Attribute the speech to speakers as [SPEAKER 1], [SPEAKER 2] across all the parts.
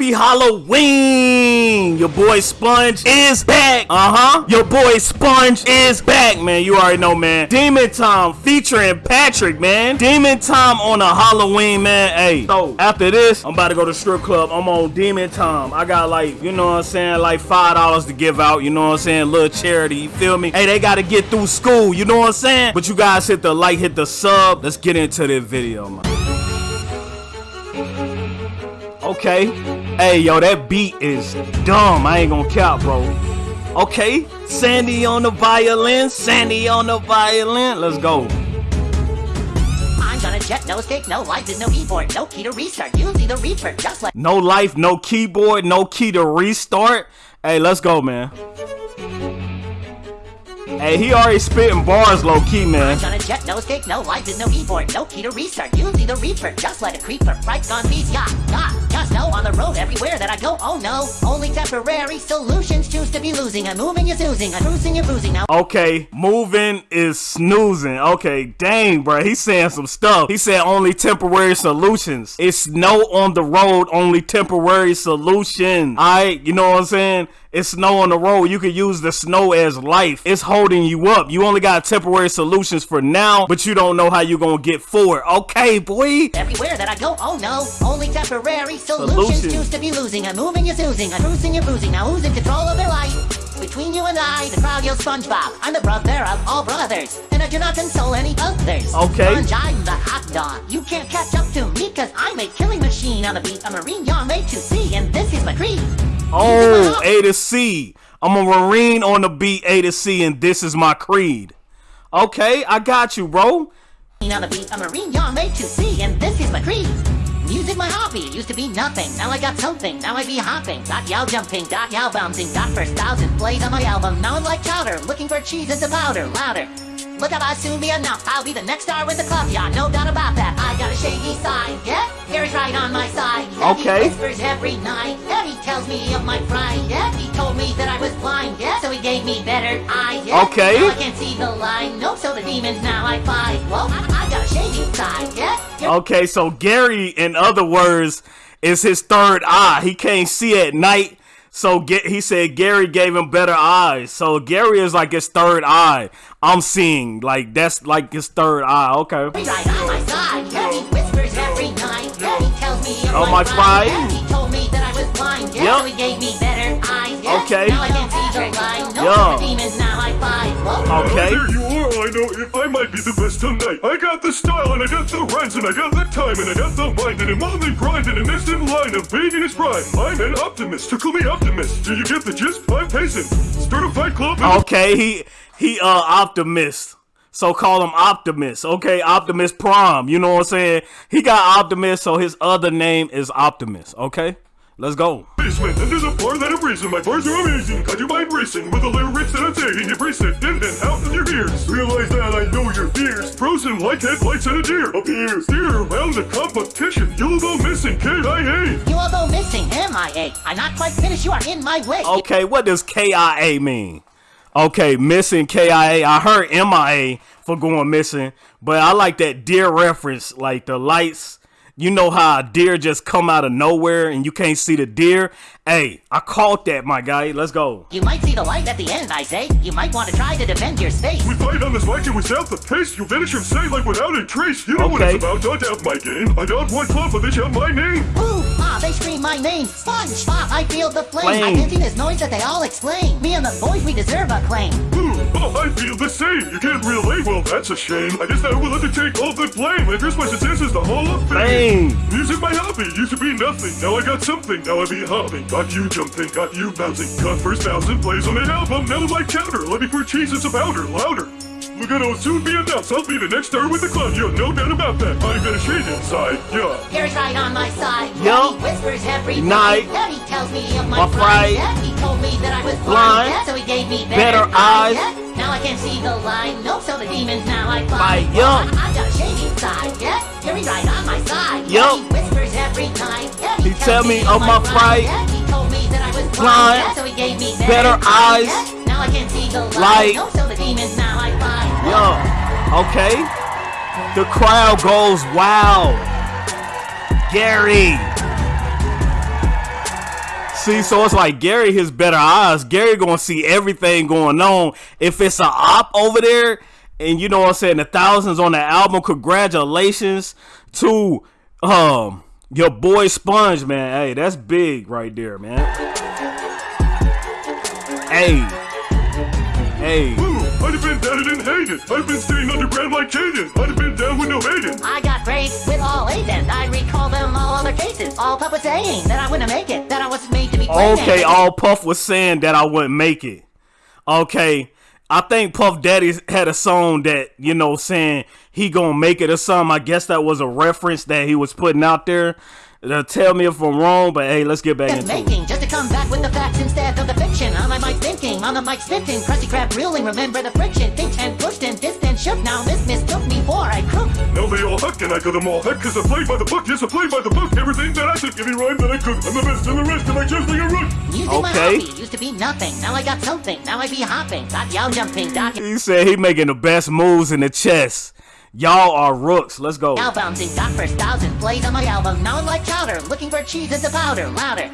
[SPEAKER 1] Happy Halloween! Your boy Sponge is back. Uh huh. Your boy Sponge is back, man. You already know, man. Demon Time featuring Patrick, man. Demon Time on a Halloween, man. Hey, so after this, I'm about to go to strip club. I'm on Demon Time. I got like, you know what I'm saying, like five dollars to give out. You know what I'm saying, little charity. You feel me? Hey, they got to get through school. You know what I'm saying? But you guys hit the like, hit the sub. Let's get into this video, man. Okay. Hey, yo, that beat is dumb. I ain't gonna count, bro. Okay. Sandy on the violin. Sandy on the violin. Let's go.
[SPEAKER 2] I'm gonna jet, no escape, no life, there's no keyboard, no key to restart. You see the reaper, just like
[SPEAKER 1] No life, no keyboard, no key to restart. Hey, let's go, man. Hey, he already spitting bars low key, man.
[SPEAKER 2] I'm gonna jet, no escape, no life, there's no keyboard, no key to restart. You see the reaper, just like a creeper. Right gone beast, yeah, yeah. Just know on the road everywhere that I go, oh no. Only temporary solutions choose to be losing. I'm moving, you're oozing, I'm bruising, you're bruising. Now
[SPEAKER 1] Okay, moving is snoozing. Okay, dang, bro. He's saying some stuff. He said only temporary solutions. It's no on the road, only temporary solutions. Alright, you know what I'm saying? It's snow on the road. You can use the snow as life. It's holding you up. You only got temporary solutions for now, but you don't know how you're gonna get forward. Okay, boy.
[SPEAKER 2] everywhere that I go, oh no. Only temporary solutions,
[SPEAKER 1] Solutions.
[SPEAKER 2] choose to be losing. I'm moving, you're oozing, I'm bruising, you're bruising. Now who's in control of their life? Between you and I, the crowd yells SpongeBob. I'm the brother of all brothers, and I do not console any others.
[SPEAKER 1] Okay.
[SPEAKER 2] Sponge, I'm the hot dog. You can't catch up to me, cause I'm a killing machine on the beat. A marine, you're made to see, and this is my creed.
[SPEAKER 1] Oh, A to C. I'm a Marine on the beat, A to C, and this is my creed. Okay, I got you, bro.
[SPEAKER 2] On the beat, a marine, you're made to see, and this is my creed. Music my hobby, used to be nothing, now I got something, now I be hopping, got y'all jumping, got y'all bouncing, got first thousand plays on my album, now I'm like chowder, looking for cheese into powder, louder. Look up, I'll soon be enough, I'll be the next star with the club, yeah, no doubt about that, I got a shady side, yeah, Gary's right on my side, yeah,
[SPEAKER 1] Okay.
[SPEAKER 2] he whispers every night, yeah, he tells me of my pride, yeah, he told me that I was blind, yeah, so he gave me better eyes, yeah,
[SPEAKER 1] Okay.
[SPEAKER 2] now I can't see the line, nope, so the demons now I fight, well, I, I got a shady side, yeah,
[SPEAKER 1] Okay, so Gary, in other words, is his third eye. He can't see at night. So get, he said Gary gave him better eyes. So Gary is like his third eye. I'm seeing like that's like his third eye. Okay.
[SPEAKER 2] On oh my yeah, he whispers every night, he tells me
[SPEAKER 1] Oh,
[SPEAKER 2] my
[SPEAKER 1] my Yep.
[SPEAKER 2] so gave me better eyes, yeah,
[SPEAKER 1] Okay.
[SPEAKER 2] now I can see the line, no
[SPEAKER 1] Yeah.
[SPEAKER 2] more demons, now I fight, whoa.
[SPEAKER 1] Okay.
[SPEAKER 3] There you are, I know if I might be the best tonight. I got the style and I got the rhymes and I got the time and I got the mind and I'm only grinding in this in line of being in his prime. I'm an optimist, tickle me optimist. Do you get the gist? I'm pacing. Start a fight club and
[SPEAKER 1] Okay. He he uh optimist. So call him Optimus. Okay, Optimus Prime. You know what I'm saying? He got Optimus, so his other name is Optimus. Okay, let's go.
[SPEAKER 3] basement. And there's a bar that I'm racing. My bars are amazing. Got your mind racing with the lyrics that I'm saying. You brace it in and out of your ears. Realize that I know your fears. Frozen like headlights and a deer appears. Steer around the competition. You'll go missing, KIA.
[SPEAKER 2] You all go missing, MIA. I'm not quite finished, you are in my way.
[SPEAKER 1] Okay, what does KIA mean? Okay, missing KIA. I heard MIA for going missing, but I like that deer reference, like the lights. You know how a deer just come out of nowhere and you can't see the deer? Hey, I caught that, my guy. Let's go.
[SPEAKER 2] You might see the light at the end, I say. You might want to try to defend your space.
[SPEAKER 3] We fight on this mic and we set the pace. You vanish from sight like without a trace. You know what
[SPEAKER 1] Okay.
[SPEAKER 3] it's about. Don't doubt my game. I don't want club, but they shout my name.
[SPEAKER 2] Ooh, ah, they scream my name. SpongeBob, I feel the flame. I
[SPEAKER 1] Flame.
[SPEAKER 2] can see this noise that they all explain. Me and the boys, we deserve a claim.
[SPEAKER 3] Ooh, oh, I feel the same. You can't relate. Well, that's a shame. I guess I will have to take all the blame. I dress my success as the Hall of Fame.
[SPEAKER 1] Fame.
[SPEAKER 3] Music, my hobby, used to be nothing. Now I got something. Now I be hopping. Got you jumping. Got you bouncing. Got first thousand plays on an album. Now I'm like chowder. Let me pour cheese and some powder. Louder. Look gonna soon be announced. I'll be the next star with the club. You have no doubt about that. I'm gonna shade inside. Yeah.
[SPEAKER 2] Gary's right on my side.
[SPEAKER 1] Yup.
[SPEAKER 2] Yeah, whispers every
[SPEAKER 1] Night.
[SPEAKER 2] night. He tells me of my,
[SPEAKER 1] My
[SPEAKER 2] pride. He told me that I was blind.
[SPEAKER 1] Blind.
[SPEAKER 2] So he gave me
[SPEAKER 1] Better
[SPEAKER 2] better,
[SPEAKER 1] eyes.
[SPEAKER 2] Yeah, now I can see the line. Nope, so the demons now I fight.
[SPEAKER 1] Fight,
[SPEAKER 2] Well,
[SPEAKER 1] yup.
[SPEAKER 2] I, I got a shady side. Yeah, Gary's right on my side.
[SPEAKER 1] Yup.
[SPEAKER 2] he whispers every night. Yeah,
[SPEAKER 1] He
[SPEAKER 2] tells
[SPEAKER 1] tell me of my pride.
[SPEAKER 2] Yeah, he told me that I was blind. Yeah, so he gave me
[SPEAKER 1] Better eyes.
[SPEAKER 2] Yeah, now I can see the line.
[SPEAKER 1] Light.
[SPEAKER 2] Nope, so the demons now I fight.
[SPEAKER 1] Yo, okay. The crowd goes wow. Gary. See, so it's like Gary his better eyes. Gary gonna see everything going on. If it's a op over there, and you know what I'm saying, the thousands on the album, congratulations to um your boy Sponge, man. Hey, that's big right there, man. Hey. Hey.
[SPEAKER 3] Ooh, I'd have been down and hated. I've been staying underground like Caden. I'd have been down with no hating.
[SPEAKER 2] I got grades with all agents. I recall them all other cases. All Puff was saying that I wouldn't make it, that I wasn't made to be played.
[SPEAKER 1] Okay, all Puff was saying that I wouldn't make it. Okay. I think Puff Daddy had a song that, you know, saying he gonna make it or something. I guess that was a reference that he was putting out there. Uh, tell me if I'm wrong, but hey, let's get back
[SPEAKER 2] Just
[SPEAKER 1] into it.
[SPEAKER 2] making, just to come back with the facts instead of the fiction. On my mic thinking, on the mic spitting, Krusty Krab reeling. Remember the friction, think and pushed and distant shook. Now this mistook me for I crook.
[SPEAKER 3] Now they all huck and I got them all heck cause I played by the book. Yes, I played by the book. Everything that I took, every rhyme that I could. I'm the best and the rest of my just like a rook.
[SPEAKER 2] Music my hobby used to be nothing. Now I got something. Now I be hopping. Got y'all jumping. Got
[SPEAKER 1] He said he making the best moves in the chess. Y'all are rooks. Let's go.
[SPEAKER 2] y'all bouncing. Got first thousand plays on my album. Now I'm like chowder. Looking for cheese as a powder. Louder.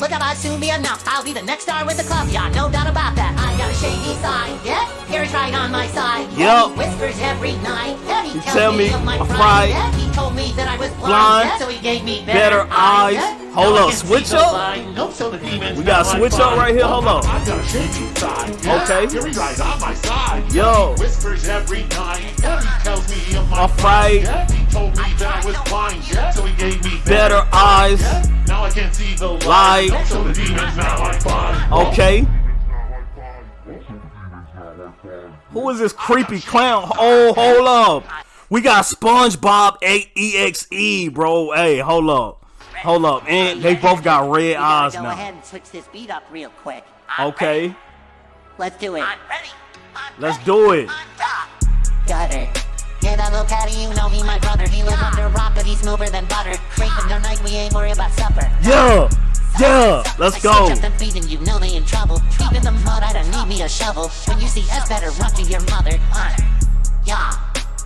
[SPEAKER 2] Look up, I'll soon be enough. I'll be the next star with the club. Yeah, no doubt about that. I got a shady side. Yeah, Gary's right on my side.
[SPEAKER 1] Yup.
[SPEAKER 2] he whispers every night. Yeah, he tells
[SPEAKER 1] tell me
[SPEAKER 2] of my pride. Yeah, he told me that I was blind.
[SPEAKER 1] Blind.
[SPEAKER 2] Yeah, so he gave me
[SPEAKER 1] Better
[SPEAKER 2] better,
[SPEAKER 1] eyes.
[SPEAKER 2] Yeah.
[SPEAKER 1] Hold
[SPEAKER 2] Now I
[SPEAKER 1] up, switch up?
[SPEAKER 2] line. Nope, so the demons
[SPEAKER 1] We got
[SPEAKER 2] now
[SPEAKER 1] switch up right here. Hold on.
[SPEAKER 4] I got a shady side.
[SPEAKER 1] Okay.
[SPEAKER 4] Gary's right on my side.
[SPEAKER 1] Yo.
[SPEAKER 4] He whispers every night. He tells me of my
[SPEAKER 1] My fight.
[SPEAKER 4] He told me that I was blind. So he gave me
[SPEAKER 1] Better eyes.
[SPEAKER 4] Now I can see the
[SPEAKER 1] Light.
[SPEAKER 4] light. So the demons now I find.
[SPEAKER 1] Okay. Who is this creepy clown? Oh, hold up. We got SpongeBob 8 EXE, bro. Hey, hold up. Hold up. And they both got red
[SPEAKER 2] We gotta
[SPEAKER 1] eyes
[SPEAKER 2] go
[SPEAKER 1] now.
[SPEAKER 2] ahead and switch this beat up real quick.
[SPEAKER 1] Okay.
[SPEAKER 2] Let's do it. I'm ready.
[SPEAKER 1] Let's do it.
[SPEAKER 2] Gutter. Yeah, that little catty, you know he my brother. He lives under a rock, but he's smoother than butter. Scraping the night, we ain't worried about supper.
[SPEAKER 1] Yeah. Yeah. Let's go.
[SPEAKER 2] suggest them feeding you know they in trouble. Deep in the mud, I don't need me a shovel. When you see us, better run to your mother. Yeah.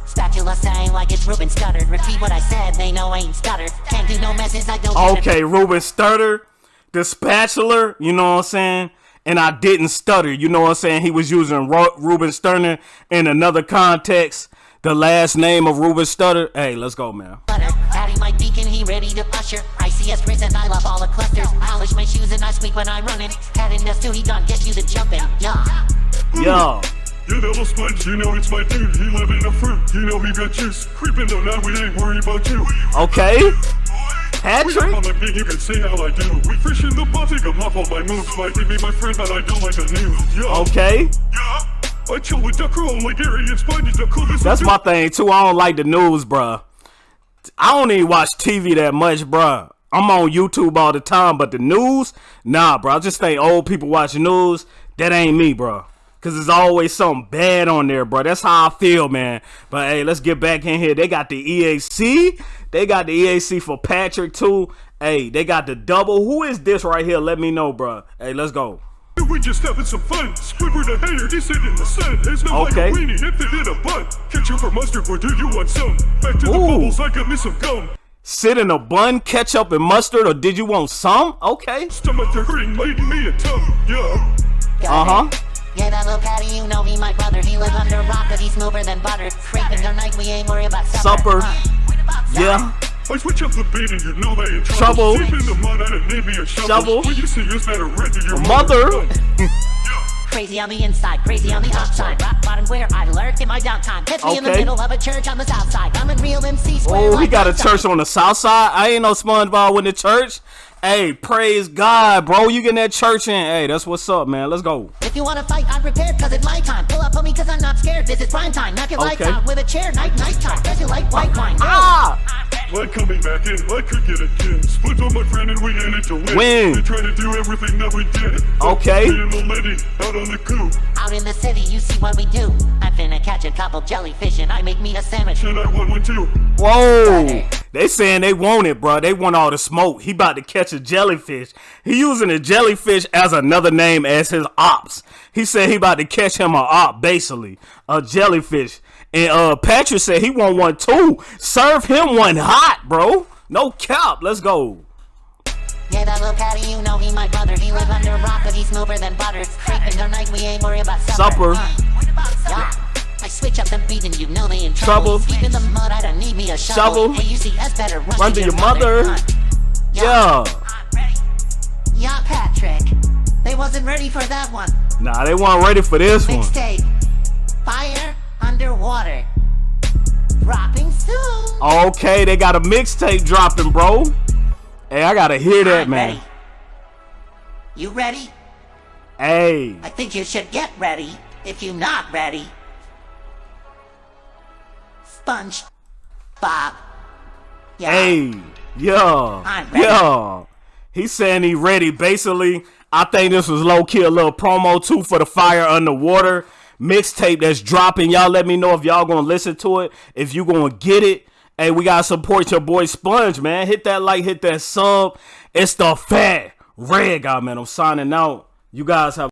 [SPEAKER 2] Spatula saying like it's Ruben stuttered. Repeat what I said, they know I ain't stutter. Can't do no messes, I don't get it.
[SPEAKER 1] Okay, Ruben Stutter, the spatula, you know what I'm saying? And I didn't stutter, you know what I'm saying? He was using Ro- Ruben Sterner in another context. The last name of Ruben Stutter. Hey, let's go, man.
[SPEAKER 2] butter. Patty my deacon, he ready to usher. i ICS risen, I love all the clusters. Polish my shoes and I squeak when I'm running. Cat in dust too, he done get you the jumping. Yeah.
[SPEAKER 1] Yo.
[SPEAKER 3] You know sponge, you know it's my dude. He live in the fruit, you know he got juice. Creeping though now we ain't worried about you.
[SPEAKER 1] Okay. Patrick?
[SPEAKER 3] on the beat, you can see how I do. We fish in the Baltic, I'm off all my moves. Might be my friend, but I don't like the news. Yeah.
[SPEAKER 1] Okay.
[SPEAKER 3] Yeah. I chill with Duck Roll like Gary and Sponge, the coolest.
[SPEAKER 1] That's my thing, too. I don't like the news, bruh. I don't even watch TV that much, bruh. I'm on YouTube all the time, but the news, nah, bro. I just think old people watch news. That ain't me, bro. Cause there's always something bad on there, bro. That's how I feel, man. But hey, let's get back in here. They got the EAC. They got the EAC for Patrick too. Hey, they got the double. Who is this right here? Let me know, bro. Hey, let's go.
[SPEAKER 3] We just having some fun. Squidward the hater, he sit in the sun. There's no
[SPEAKER 1] Okay.
[SPEAKER 3] like a weenie if it in a bun. Ketchup for mustard, or do you want some? Back to the
[SPEAKER 1] Ooh.
[SPEAKER 3] bubbles, I got me some gum.
[SPEAKER 1] Sit in a bun, ketchup, and mustard, or did you want some? Okay.
[SPEAKER 3] Stomach hurting, making me a tongue. Yeah.
[SPEAKER 1] Uh huh.
[SPEAKER 2] Yeah, that little patty, you know he my brother. He live under a rock, but he's smoother than butter. Scraping the night, we ain't worried about supper.
[SPEAKER 1] Supper.
[SPEAKER 2] Uh,
[SPEAKER 1] Yeah.
[SPEAKER 3] I switch up the beat and you know they in
[SPEAKER 1] Trouble.
[SPEAKER 3] trouble. Deep in the mud, I done need me a shovel.
[SPEAKER 1] Shovel.
[SPEAKER 3] When you see us, better run your
[SPEAKER 1] Mother.
[SPEAKER 2] Crazy on the inside, crazy on the outside. Rock bottom where I lurk in my downtime. Catch me in the middle of a church on the south side. I'm a real MC square.
[SPEAKER 1] Oh, he
[SPEAKER 2] like
[SPEAKER 1] got a church
[SPEAKER 2] side.
[SPEAKER 1] on the south side. I ain't no SpongeBob with the church. Hey, praise God, bro. You getting that church in? Hey, that's what's up, man. Let's go.
[SPEAKER 2] If you wanna fight, I'm prepared, cause it's my time. Pull up on me, cause I'm not scared. This is prime time. Knock your lights
[SPEAKER 1] Okay.
[SPEAKER 2] out with a chair. Night, night time. Guess you like white wine. Yo.
[SPEAKER 1] Ah!
[SPEAKER 3] Like coming back in, I could get a. Split on my friend and we in it to win.
[SPEAKER 1] Win.
[SPEAKER 3] They try to do everything that we did.
[SPEAKER 1] Okay.
[SPEAKER 3] Me and the lady out on the coop.
[SPEAKER 2] Out in the city, you see what we do. I'm finna catch a couple jellyfish and I make me a sandwich.
[SPEAKER 3] And I want one too.
[SPEAKER 1] Whoa! They saying they want it, bro. They want all the smoke. He about to catch a jellyfish. He using a jellyfish as another name as his ops. He said he about to catch him a op, basically a jellyfish. And uh, Patrick said he want one too. Serve him one hot, bro. No cap. Let's go.
[SPEAKER 2] Yeah, that little patty, you know he my brother. He live under a rock, but he's smoother than butter. Creeping the night, we ain't worried about supper.
[SPEAKER 1] Supper.
[SPEAKER 2] Uh, switch up the beat and you know they in trouble.
[SPEAKER 1] Trouble.
[SPEAKER 2] In the mud, I don't need me a shovel.
[SPEAKER 1] Shovel.
[SPEAKER 2] Hey, you see, that's better. Run,
[SPEAKER 1] Run to your mother.
[SPEAKER 2] Uh,
[SPEAKER 1] Yeah.
[SPEAKER 2] Yeah, Patrick. They wasn't ready for that one.
[SPEAKER 1] Nah, they weren't ready for this one.
[SPEAKER 2] Mixtape. Fire underwater. Dropping soon.
[SPEAKER 1] Okay, they got a mixtape dropping, bro. Hey, I gotta hear that,
[SPEAKER 2] I'm
[SPEAKER 1] man.
[SPEAKER 2] ready. You ready?
[SPEAKER 1] Hey,
[SPEAKER 2] I think you should get ready if you're not ready. Sponge Bob. Yeah.
[SPEAKER 1] hey, yeah,
[SPEAKER 2] I'm
[SPEAKER 1] He's saying he ready. Basically, I think this was low key a little promo too for the Fire Underwater mixtape that's dropping. Y'all let me know if y'all gonna listen to it. If you gonna get it. Hey, we gotta support your boy Sponge, man. Hit that like, hit that sub. It's the fat red guy, man. I'm signing out. You guys have.